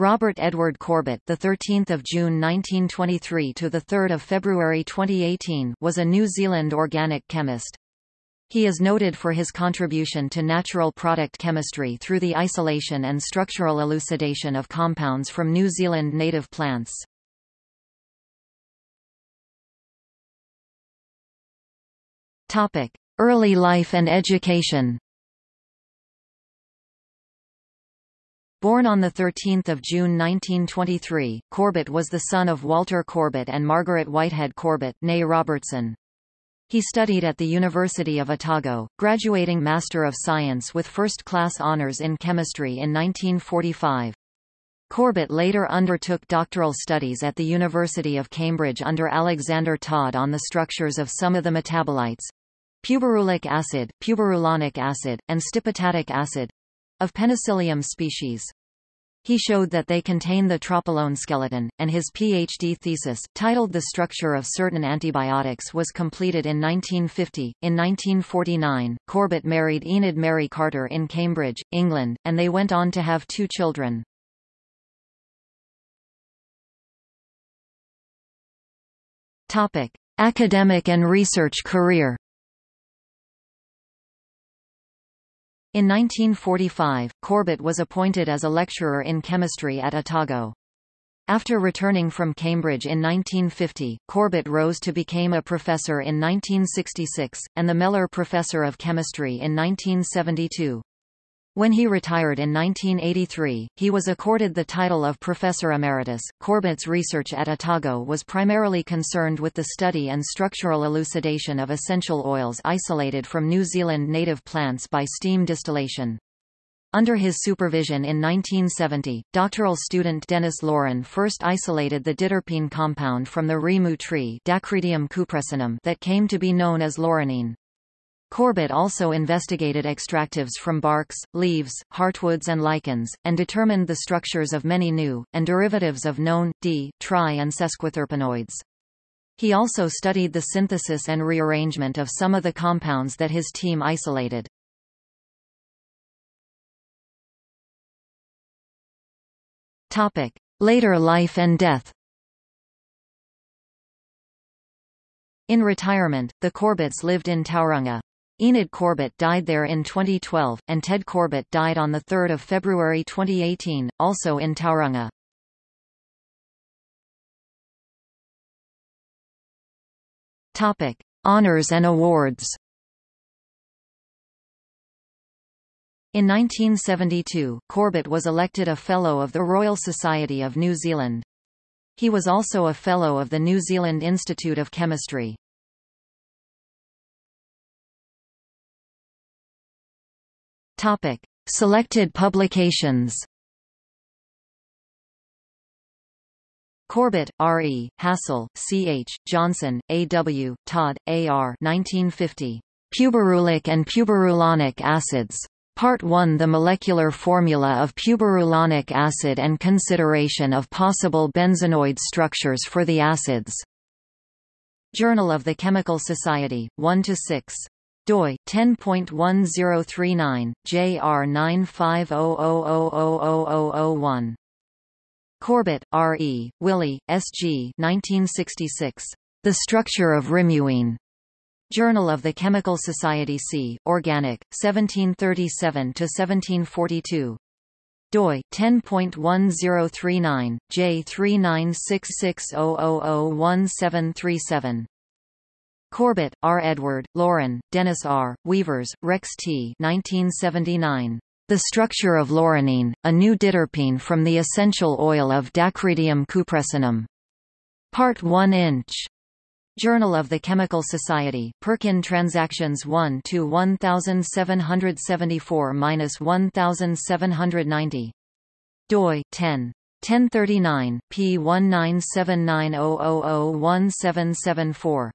Robert Edward Corbett, the 13th of June 1923 to the 3rd of February 2018, was a New Zealand organic chemist. He is noted for his contribution to natural product chemistry through the isolation and structural elucidation of compounds from New Zealand native plants. Topic: Early life and education. Born on 13 June 1923, Corbett was the son of Walter Corbett and Margaret Whitehead Corbett Robertson. He studied at the University of Otago, graduating Master of Science with first-class honours in chemistry in 1945. Corbett later undertook doctoral studies at the University of Cambridge under Alexander Todd on the structures of some of the metabolites puberulic acid, puberulonic acid, and stipitatic acid of Penicillium species. He showed that they contain the tropolone skeleton, and his PhD thesis, titled The Structure of Certain Antibiotics was completed in 1950. In 1949, Corbett married Enid Mary Carter in Cambridge, England, and they went on to have two children. Topic. Academic and research career In 1945, Corbett was appointed as a lecturer in chemistry at Otago. After returning from Cambridge in 1950, Corbett rose to become a professor in 1966, and the Mellor Professor of Chemistry in 1972. When he retired in 1983, he was accorded the title of Professor Emeritus. Corbett's research at Otago was primarily concerned with the study and structural elucidation of essential oils isolated from New Zealand native plants by steam distillation. Under his supervision in 1970, doctoral student Denis Lauren first isolated the diterpene compound from the rimu tree Dacrydium cupressinum that came to be known as laurenene. Corbett also investigated extractives from barks, leaves, heartwoods and lichens, and determined the structures of many new, and derivatives of known, di, tri and sesquiterpenoids. He also studied the synthesis and rearrangement of some of the compounds that his team isolated. Topic. Later life and death In retirement, the Corbetts lived in Tauranga. Enid Corbett died there in 2012, and Ted Corbett died on 3 February 2018, also in Tauranga. Topic. Honours and awards In 1972, Corbett was elected a Fellow of the Royal Society of New Zealand. He was also a Fellow of the New Zealand Institute of Chemistry. Topic: Selected publications. Corbett, R. E., Hassall, C. H., Johnson, A. W., Todd, A. R. 1950. Puberulic and puberulonic acids. Part 1 The molecular formula of puberulonic acid and consideration of possible benzenoid structures for the acids. Journal of the Chemical Society, 1–6 doi 10.1039 JR 950000001 Corbett, R. E., Wyllie, S. G. 1966. The Structure of Rimuene. Journal of the Chemical Society C. Organic, 1737–1742. doi 10.1039 J396600017737. Corbett, R. Edward, Lauren, Dennis R., Weavers, Rex T. 1979. The Structure of Laurenene, a New Diterpene from the Essential Oil of Dacrydium cupressinum. Part 1 inch. Journal of the Chemical Society, Perkin Transactions 1 to 1774-1790. doi 10. 1039, p 197900017774.